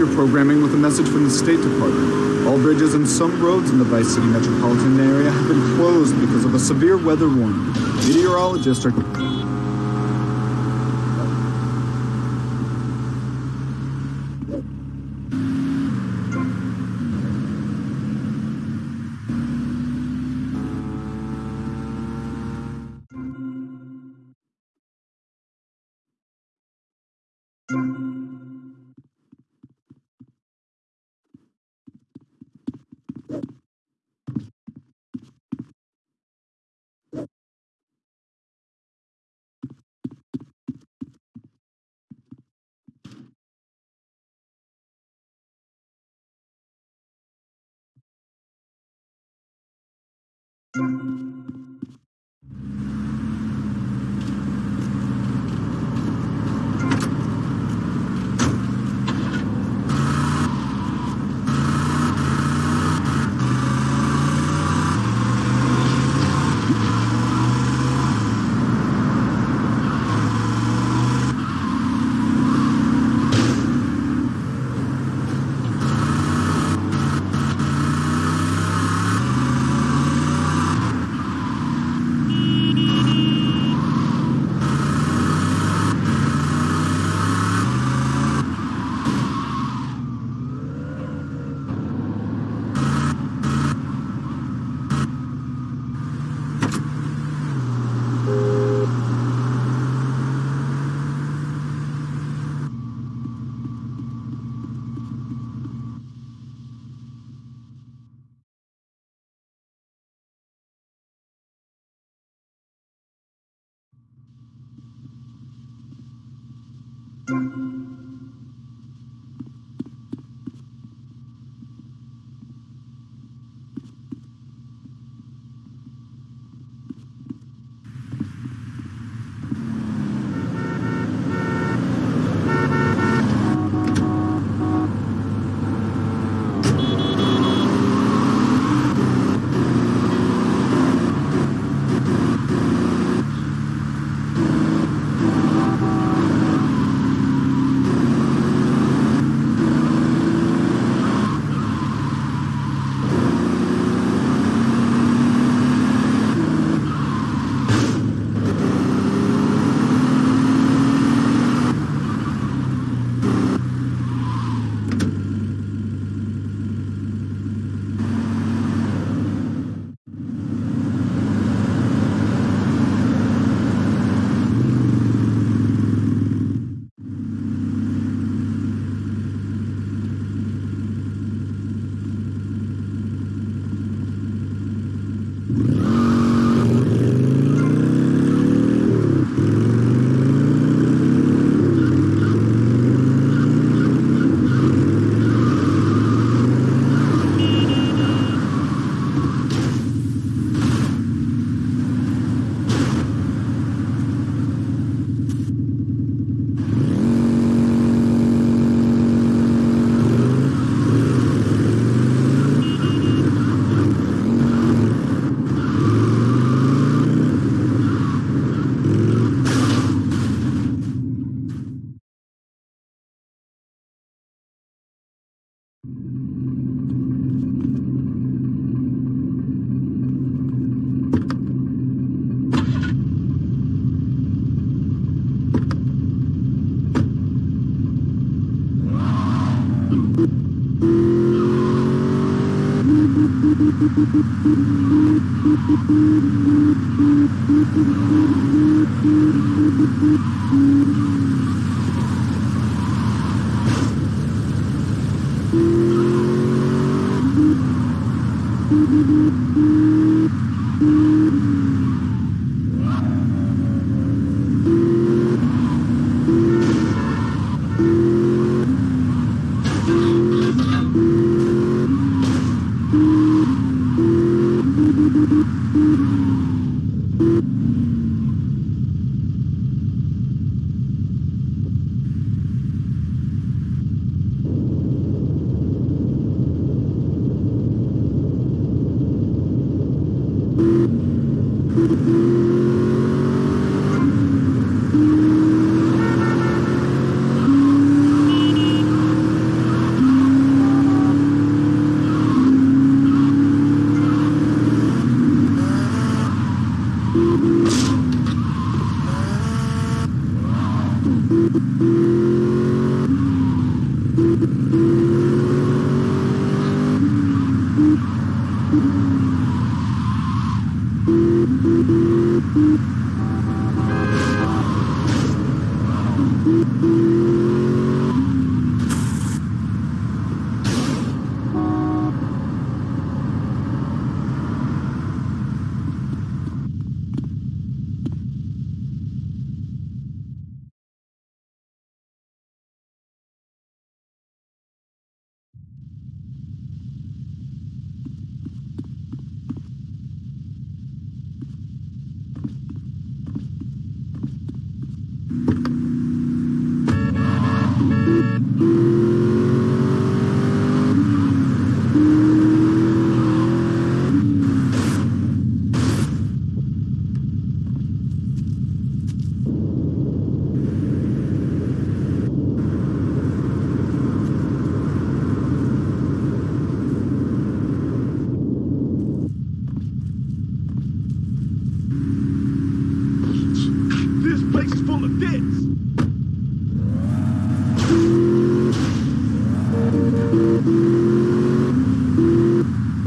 your programming with a message from the State Department. All bridges and some roads in the Vice City metropolitan area have been closed because of a severe weather warning. Meteorologists are... Música Música Thank you. うん。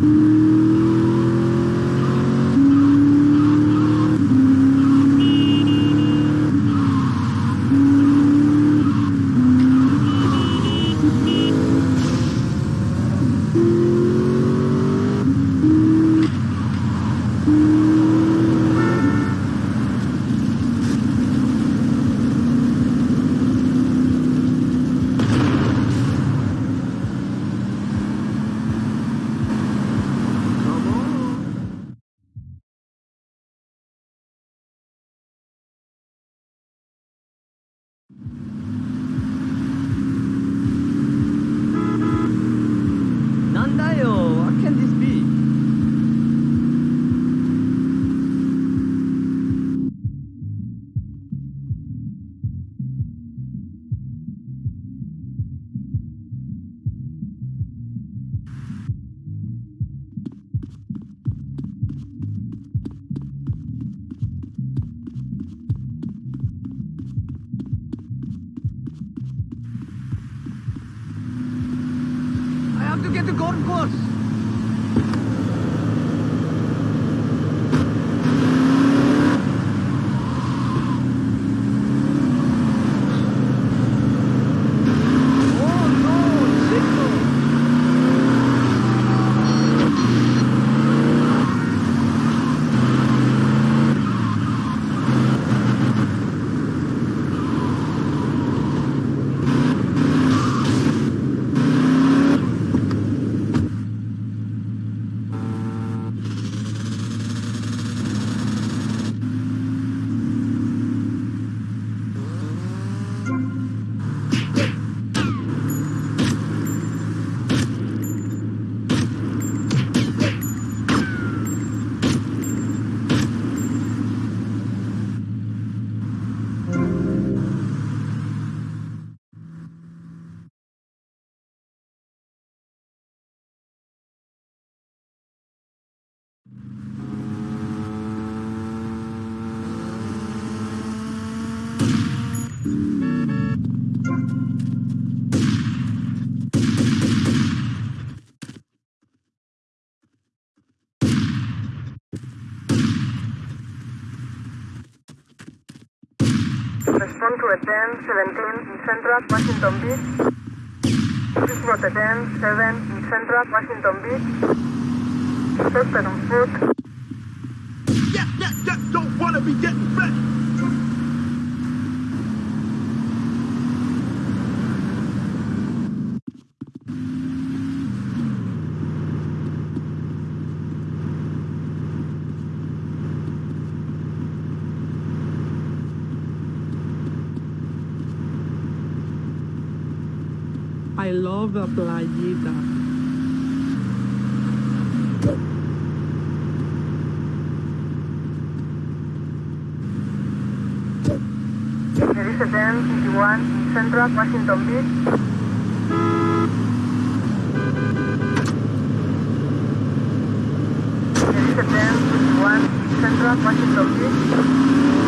Come Respond to a 10-17 in Central Washington Beach. Please report a 10-7 in Central Washington Beach. Suspect on foot. Yeah, yeah, yeah, don't wanna be getting fed. I love playita. A 10-51 in Central Washington Beach. There is a 10-51 in Central Washington Beach.